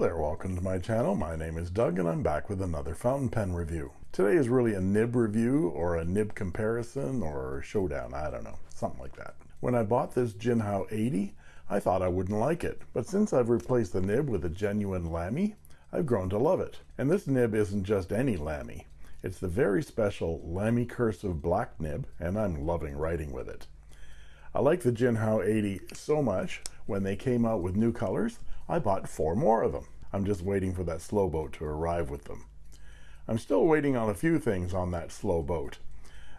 There, welcome to my channel. My name is Doug and I'm back with another fountain pen review. Today is really a nib review or a nib comparison or showdown, I don't know, something like that. When I bought this Jinhao 80, I thought I wouldn't like it, but since I've replaced the nib with a genuine Lamy, I've grown to love it. And this nib isn't just any Lamy. It's the very special Lamy Cursive Black nib, and I'm loving writing with it. I like the Jinhao 80 so much, when they came out with new colors, I bought four more of them. I'm just waiting for that slow boat to arrive with them. I'm still waiting on a few things on that slow boat.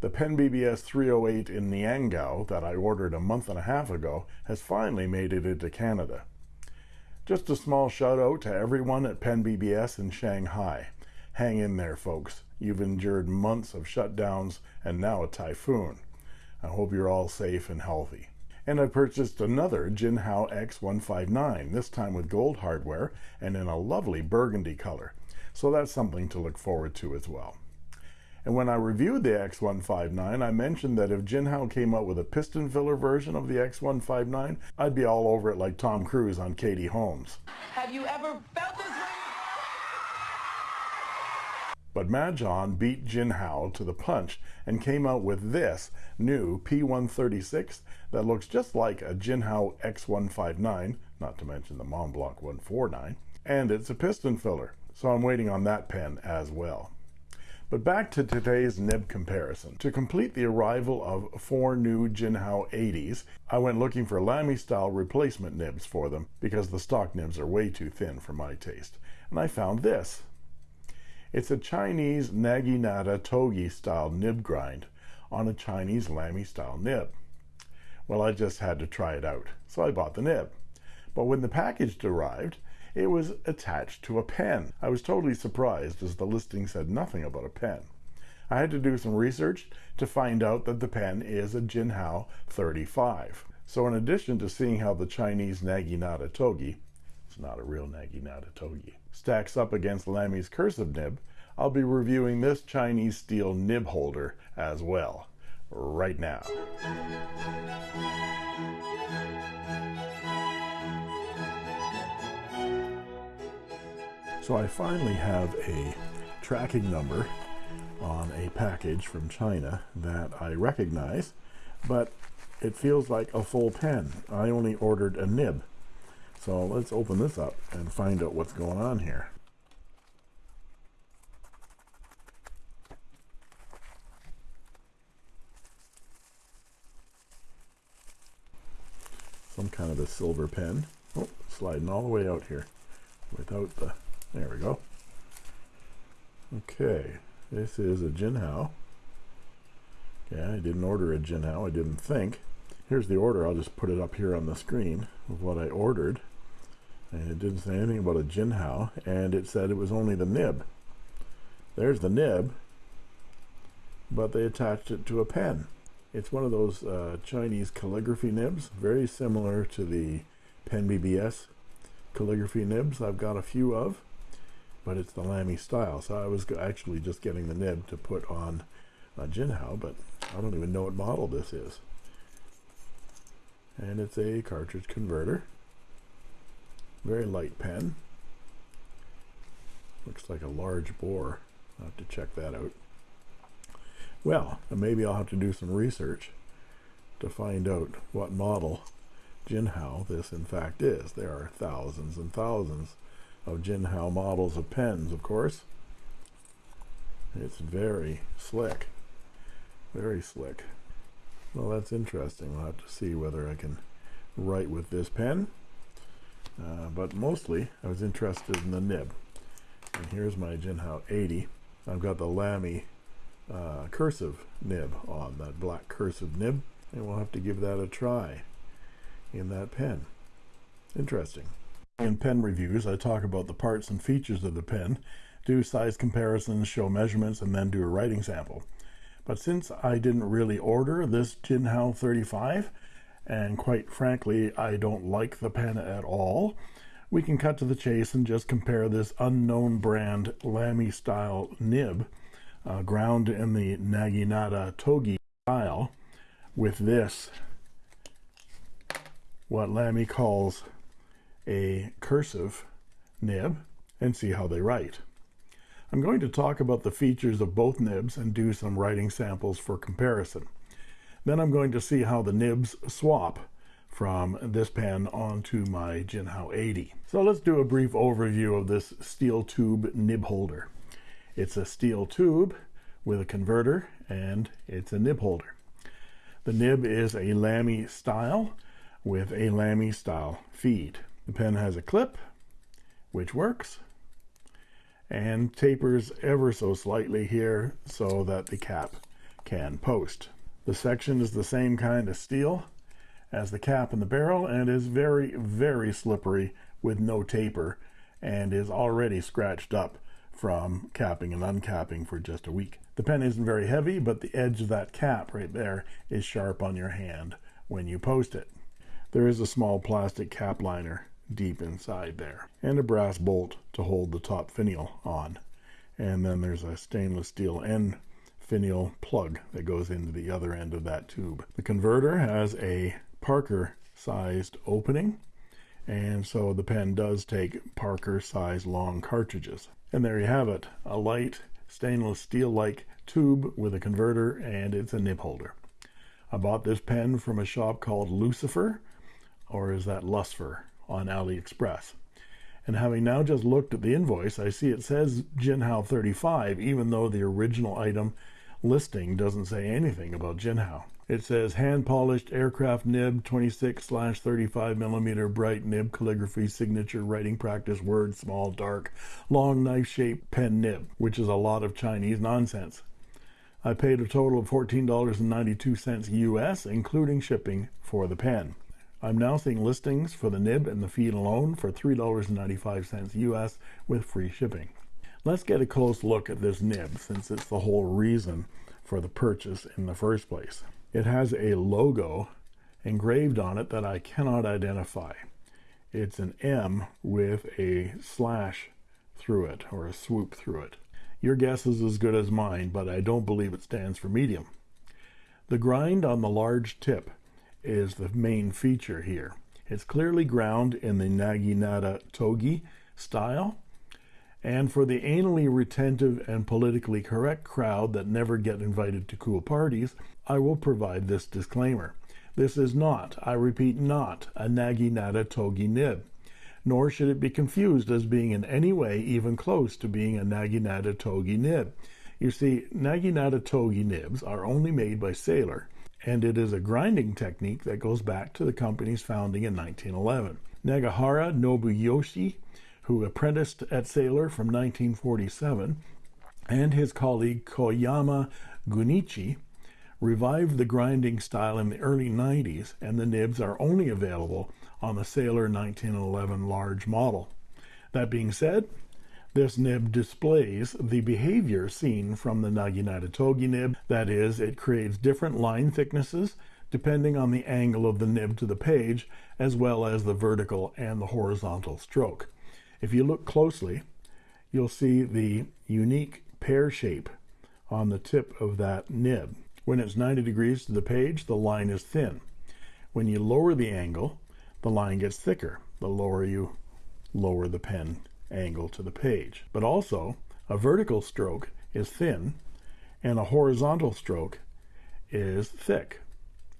The Pen BBS 308 in Niangao that I ordered a month and a half ago has finally made it into Canada. Just a small shout out to everyone at Pen BBS in Shanghai. Hang in there, folks. You've endured months of shutdowns and now a typhoon. I hope you're all safe and healthy. And I purchased another Jinhao X159, this time with gold hardware and in a lovely burgundy color. So that's something to look forward to as well. And when I reviewed the X159, I mentioned that if Jinhao came out with a piston filler version of the X159, I'd be all over it like Tom Cruise on Katie Holmes. Have you ever felt this way? But Majohn beat Jinhao to the punch and came out with this new P136 that looks just like a Jinhao X159, not to mention the Montblanc 149, and it's a piston filler, so I'm waiting on that pen as well. But back to today's nib comparison. To complete the arrival of four new Jinhao 80s, I went looking for Lamy style replacement nibs for them because the stock nibs are way too thin for my taste. And I found this. It's a Chinese Naginata Togi style nib grind on a Chinese Lamy style nib. Well, I just had to try it out, so I bought the nib. But when the package arrived, it was attached to a pen. I was totally surprised as the listing said nothing about a pen. I had to do some research to find out that the pen is a Jinhao 35. So in addition to seeing how the Chinese Naginata Togi it's not a real Naginata Togi. Stacks up against Lamy's cursive nib. I'll be reviewing this Chinese steel nib holder as well, right now. So I finally have a tracking number on a package from China that I recognize, but it feels like a full pen. I only ordered a nib. So let's open this up and find out what's going on here. Some kind of a silver pen. Oh, sliding all the way out here without the, there we go. Okay, this is a Jinhao. Okay, I didn't order a Jinhao, I didn't think. Here's the order, I'll just put it up here on the screen of what I ordered and it didn't say anything about a Jinhao and it said it was only the nib. There's the nib but they attached it to a pen. It's one of those uh, Chinese calligraphy nibs very similar to the pen BBS calligraphy nibs I've got a few of but it's the Lamy style. So I was actually just getting the nib to put on a Jinhao but I don't even know what model this is. And it's a cartridge converter very light pen. Looks like a large bore. I'll have to check that out. Well maybe I'll have to do some research to find out what model Jinhao this in fact is. There are thousands and thousands of Jinhao models of pens of course. It's very slick. Very slick. Well that's interesting. We'll have to see whether I can write with this pen uh, but mostly I was interested in the nib. And here's my Jinhao 80 I've got the Lamy uh, cursive nib on that black cursive nib. And we'll have to give that a try in that pen. Interesting. In pen reviews I talk about the parts and features of the pen do size comparisons show measurements and then do a writing sample. But since I didn't really order this Jinhao 35 and quite frankly I don't like the pen at all we can cut to the chase and just compare this unknown brand Lamy style nib uh, ground in the Naginata Togi style with this what Lamy calls a cursive nib and see how they write. I'm going to talk about the features of both nibs and do some writing samples for comparison. Then I'm going to see how the nibs swap from this pen onto my Jinhao 80. So let's do a brief overview of this steel tube nib holder. It's a steel tube with a converter and it's a nib holder. The nib is a Lamy style with a Lamy style feed. The pen has a clip which works and tapers ever so slightly here so that the cap can post. The section is the same kind of steel as the cap and the barrel and is very, very slippery with no taper and is already scratched up from capping and uncapping for just a week. The pen isn't very heavy, but the edge of that cap right there is sharp on your hand when you post it. There is a small plastic cap liner deep inside there and a brass bolt to hold the top finial on. And then there's a stainless steel end finial plug that goes into the other end of that tube. The converter has a Parker sized opening and so the pen does take Parker size long cartridges. And there you have it, a light stainless steel like tube with a converter and it's a nib holder. I bought this pen from a shop called Lucifer, or is that Lucifer on AliExpress. And having now just looked at the invoice, I see it says Jinhao 35, even though the original item listing doesn't say anything about Jinhao. It says hand polished aircraft nib 26 slash 35 millimeter bright nib calligraphy signature writing practice word small dark long knife shaped pen nib, which is a lot of Chinese nonsense. I paid a total of $14.92 US, including shipping for the pen. I'm now seeing listings for the nib and the feed alone for $3.95 US with free shipping. Let's get a close look at this nib since it's the whole reason for the purchase in the first place. It has a logo engraved on it that I cannot identify. It's an M with a slash through it or a swoop through it. Your guess is as good as mine, but I don't believe it stands for medium. The grind on the large tip is the main feature here. It's clearly ground in the Naginata Togi style, and for the anally retentive and politically correct crowd that never get invited to cool parties, I will provide this disclaimer. This is not, I repeat, not a Naginata Togi nib, nor should it be confused as being in any way even close to being a Naginata Togi nib. You see, Naginata Togi nibs are only made by Sailor, and it is a grinding technique that goes back to the company's founding in 1911. Nagahara Nobuyoshi who apprenticed at Sailor from 1947, and his colleague Koyama Gunichi revived the grinding style in the early 90s, and the nibs are only available on the Sailor 1911 large model. That being said, this nib displays the behavior seen from the Naginata Togi nib, that is, it creates different line thicknesses depending on the angle of the nib to the page, as well as the vertical and the horizontal stroke. If you look closely, you'll see the unique pear shape on the tip of that nib. When it's 90 degrees to the page, the line is thin. When you lower the angle, the line gets thicker. The lower you lower the pen angle to the page. But also, a vertical stroke is thin and a horizontal stroke is thick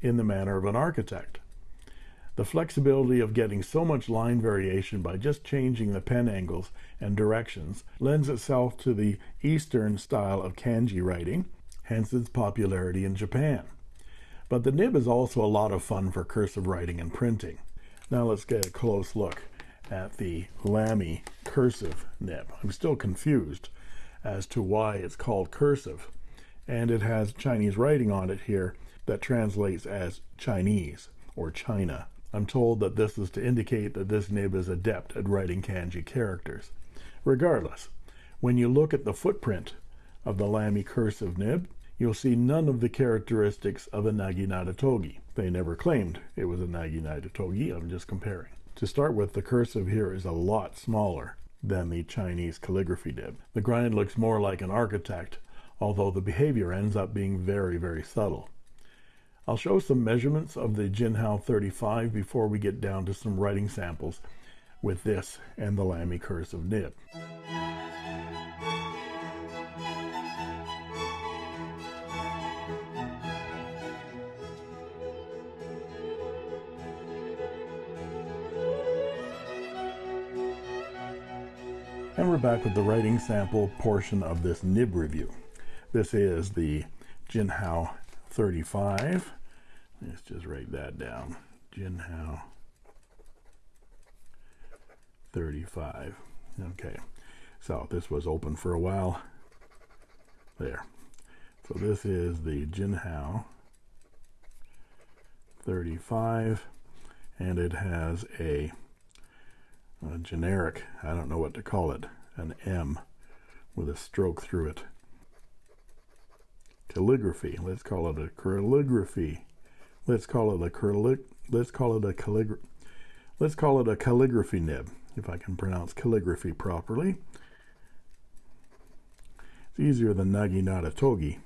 in the manner of an architect. The flexibility of getting so much line variation by just changing the pen angles and directions lends itself to the Eastern style of kanji writing, hence its popularity in Japan. But the nib is also a lot of fun for cursive writing and printing. Now let's get a close look at the Lamy cursive nib. I'm still confused as to why it's called cursive, and it has Chinese writing on it here that translates as Chinese or China. I'm told that this is to indicate that this nib is adept at writing kanji characters. Regardless, when you look at the footprint of the Lamy cursive nib, you'll see none of the characteristics of a Naginata Togi. They never claimed it was a Naginata Togi, I'm just comparing. To start with, the cursive here is a lot smaller than the Chinese calligraphy nib. The grind looks more like an architect, although the behavior ends up being very, very subtle. I'll show some measurements of the Jinhao 35 before we get down to some writing samples with this and the Lamy cursive nib. And we're back with the writing sample portion of this nib review. This is the Jinhao 35. Let's just write that down. Jinhao 35. Okay, so this was open for a while. There. So this is the Jinhao 35 and it has a a generic, I don't know what to call it, an M with a stroke through it. Calligraphy, let's call it a calligraphy. Let's call it a callig let's call it a calligraphy let's call it a calligraphy nib, if I can pronounce calligraphy properly. It's easier than Naginata Togi.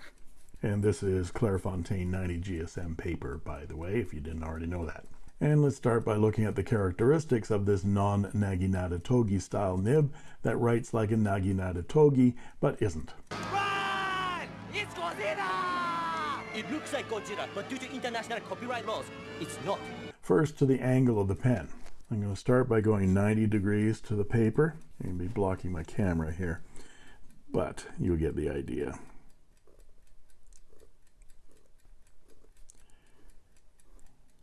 And this is Clairefontaine 90 GSM paper, by the way, if you didn't already know that. And let's start by looking at the characteristics of this non-Naginata Togi style nib that writes like a Naginata Togi, but isn't. It's Godzilla! It looks like Godzilla, but due to international copyright laws, it's not. First to the angle of the pen. I'm going to start by going 90 degrees to the paper. I'm going to be blocking my camera here, but you'll get the idea.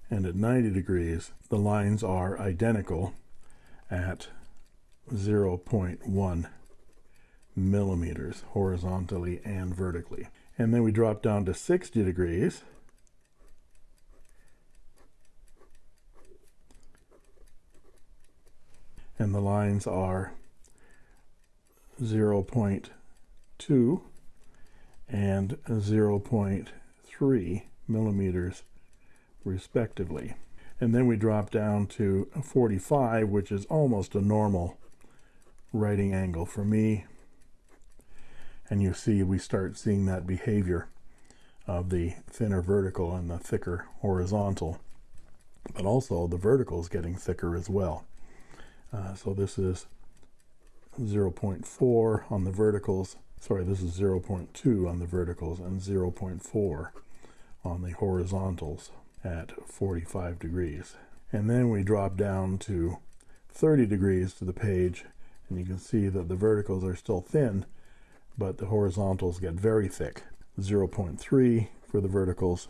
and at 90 degrees the lines are identical at 0.1 millimeters horizontally and vertically and then we drop down to 60 degrees and the lines are 0.2 and 0.3 millimeters respectively. And then we drop down to 45, which is almost a normal writing angle for me. And you see, we start seeing that behavior of the thinner vertical and the thicker horizontal. But also the vertical is getting thicker as well. Uh, so this is 0.4 on the verticals. Sorry, this is 0.2 on the verticals and 0.4 on the horizontals at 45 degrees and then we drop down to 30 degrees to the page and you can see that the verticals are still thin but the horizontals get very thick 0.3 for the verticals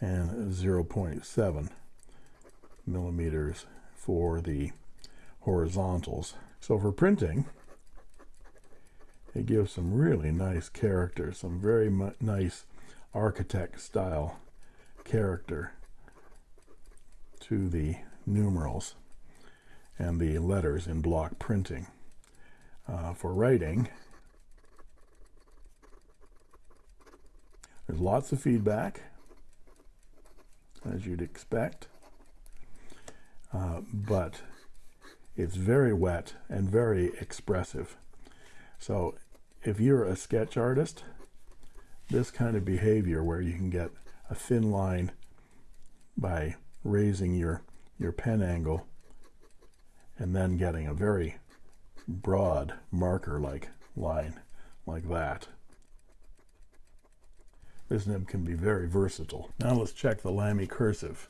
and 0.7 millimeters for the horizontals so for printing it gives some really nice character some very nice architect style character to the numerals and the letters in block printing. Uh, for writing, there's lots of feedback, as you'd expect, uh, but it's very wet and very expressive. So if you're a sketch artist, this kind of behavior where you can get a thin line by raising your your pen angle and then getting a very broad marker like line like that this nib can be very versatile now let's check the Lamy cursive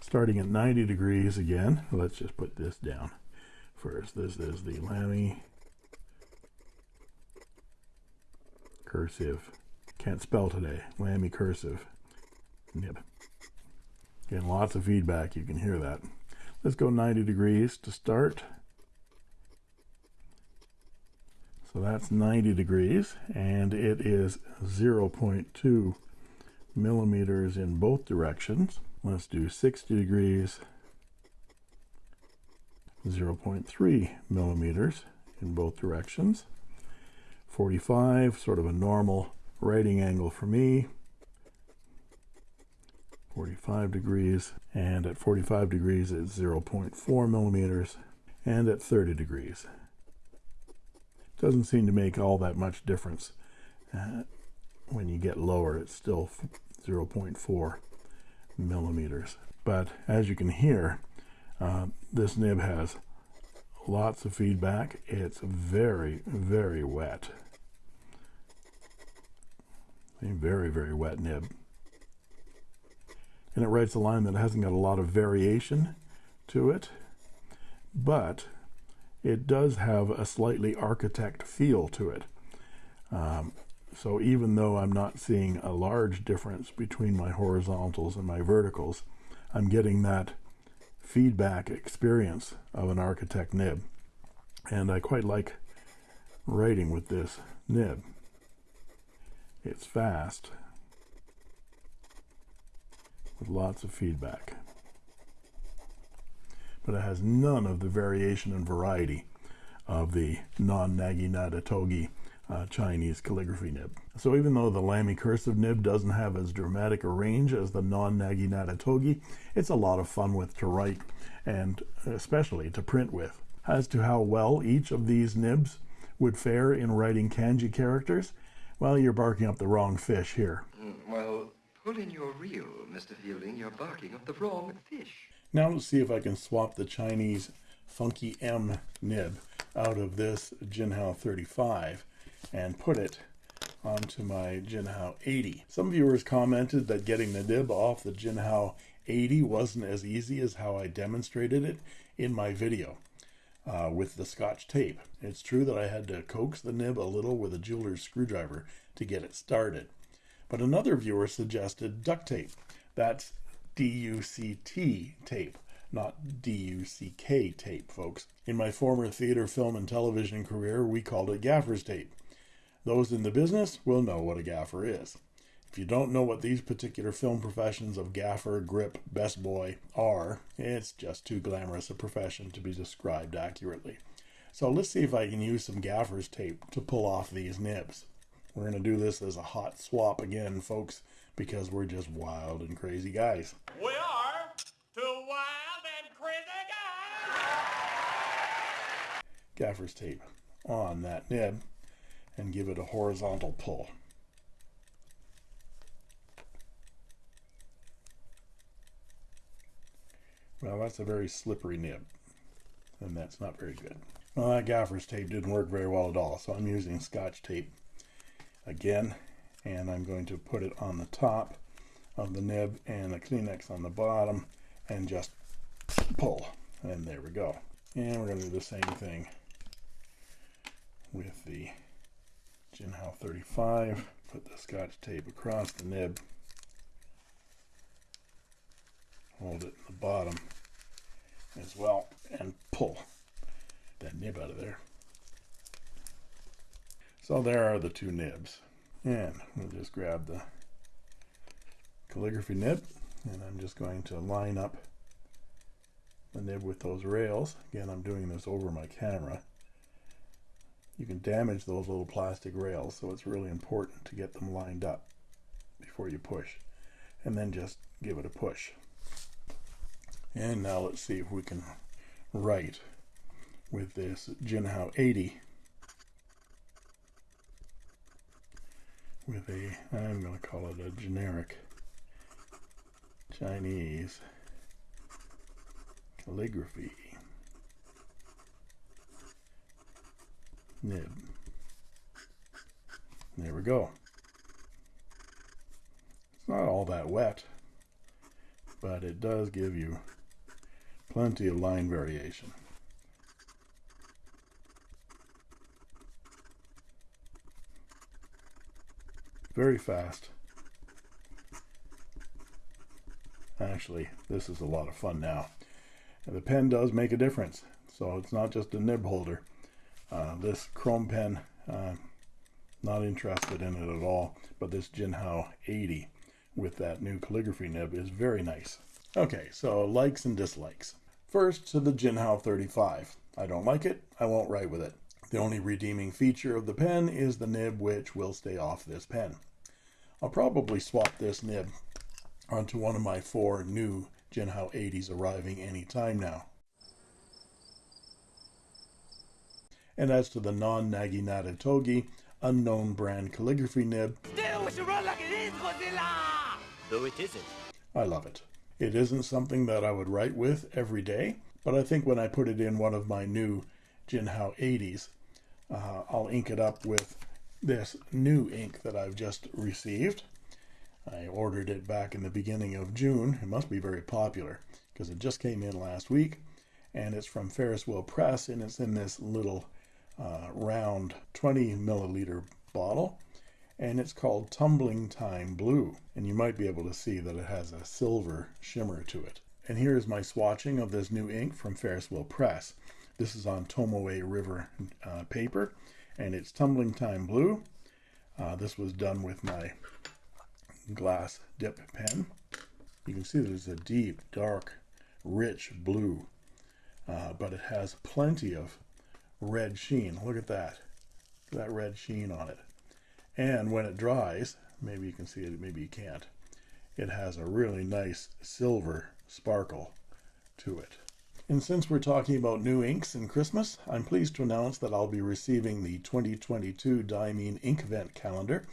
starting at 90 degrees again let's just put this down first this is the Lamy cursive can't spell today. Lamy cursive. Nib. Getting lots of feedback. You can hear that. Let's go 90 degrees to start. So that's 90 degrees and it is 0.2 millimeters in both directions. Let's do 60 degrees, 0.3 millimeters in both directions. 45, sort of a normal writing angle for me 45 degrees and at 45 degrees it's 0.4 millimeters and at 30 degrees doesn't seem to make all that much difference uh, when you get lower it's still 0.4 millimeters but as you can hear uh, this nib has lots of feedback. It's very, very wet. A very, very wet nib. And it writes a line that hasn't got a lot of variation to it, but it does have a slightly architect feel to it. Um, so even though I'm not seeing a large difference between my horizontals and my verticals, I'm getting that feedback experience of an architect nib. And I quite like writing with this nib. It's fast with lots of feedback. But it has none of the variation and variety of the non-Naginata Togi uh, Chinese calligraphy nib. So even though the Lamy cursive nib doesn't have as dramatic a range as the non-Naginata Togi, it's a lot of fun with to write and especially to print with. As to how well each of these nibs would fare in writing kanji characters, well, you're barking up the wrong fish here. Mm, well, pull in your reel, Mr. Fielding. You're barking up the wrong fish. Now let's see if I can swap the Chinese Funky M nib out of this Jinhao 35 and put it onto my Jinhao 80. Some viewers commented that getting the nib off the Jinhao 80 wasn't as easy as how I demonstrated it in my video uh, with the scotch tape. It's true that I had to coax the nib a little with a jeweler's screwdriver to get it started. But another viewer suggested duct tape. That's D-U-C-T tape, not D-U-C-K tape, folks. In my former theater, film, and television career, we called it gaffer's tape. Those in the business will know what a gaffer is. If you don't know what these particular film professions of gaffer, grip, best boy are, it's just too glamorous a profession to be described accurately. So let's see if I can use some gaffer's tape to pull off these nibs. We're going to do this as a hot swap again, folks, because we're just wild and crazy guys. We are two wild and crazy guys. Gaffer's tape on that nib and give it a horizontal pull. Well, that's a very slippery nib, and that's not very good. Well, that gaffer's tape didn't work very well at all, so I'm using scotch tape again, and I'm going to put it on the top of the nib and a Kleenex on the bottom, and just pull, and there we go. And we're going to do the same thing with the Jinhao 35. Put the scotch tape across the nib hold it in the bottom as well and pull that nib out of there. So there are the two nibs. And we'll just grab the calligraphy nib and I'm just going to line up the nib with those rails. Again, I'm doing this over my camera. You can damage those little plastic rails, so it's really important to get them lined up before you push. And then just give it a push. And now let's see if we can write with this Jinhao 80 with a, I'm going to call it a generic Chinese calligraphy nib. There we go. It's not all that wet, but it does give you plenty of line variation. Very fast. Actually, this is a lot of fun now. And the pen does make a difference. So it's not just a nib holder. Uh, this chrome pen, uh, not interested in it at all. But this Jinhao 80 with that new calligraphy nib is very nice. Okay, so likes and dislikes. First to the Jinhao 35. I don't like it, I won't write with it. The only redeeming feature of the pen is the nib which will stay off this pen. I'll probably swap this nib onto one of my four new Jinhao 80s arriving anytime now. And as to the non-Naginata Togi, unknown brand calligraphy nib, Still, we should run like it is, Godzilla. Though it isn't. I love it. It isn't something that I would write with every day, but I think when I put it in one of my new Jinhao 80s, uh, I'll ink it up with this new ink that I've just received. I ordered it back in the beginning of June. It must be very popular because it just came in last week and it's from Ferris Wheel Press and it's in this little uh, round 20 milliliter bottle and it's called Tumbling Time Blue. And you might be able to see that it has a silver shimmer to it. And here is my swatching of this new ink from Ferris Wheel Press. This is on Tomoe River uh, paper and it's Tumbling Time Blue. Uh, this was done with my glass dip pen. You can see there's a deep, dark, rich blue, uh, but it has plenty of red sheen. Look at that, that red sheen on it. And when it dries, maybe you can see it, maybe you can't, it has a really nice silver sparkle to it. And since we're talking about new inks and Christmas, I'm pleased to announce that I'll be receiving the 2022 Diamine Inkvent calendar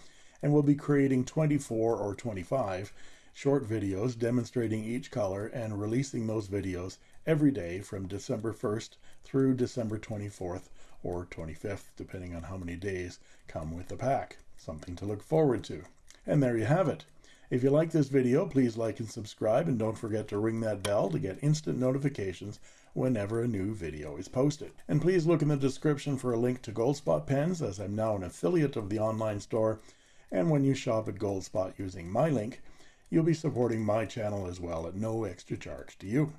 and we'll be creating 24 or 25 short videos demonstrating each color and releasing those videos every day from December 1st through December 24th or 25th, depending on how many days come with the pack. Something to look forward to. And there you have it. If you like this video, please like and subscribe and don't forget to ring that bell to get instant notifications whenever a new video is posted. And please look in the description for a link to Goldspot pens as I'm now an affiliate of the online store. And when you shop at Goldspot using my link, you'll be supporting my channel as well at no extra charge to you.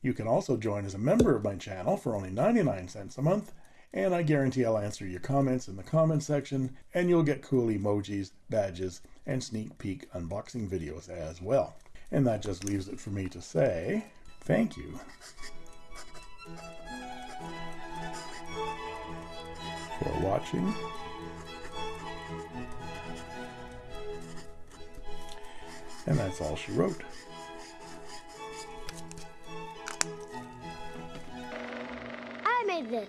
You can also join as a member of my channel for only 99 cents a month and I guarantee I'll answer your comments in the comment section, and you'll get cool emojis, badges, and sneak peek unboxing videos as well. And that just leaves it for me to say thank you. For watching. And that's all she wrote. I made this.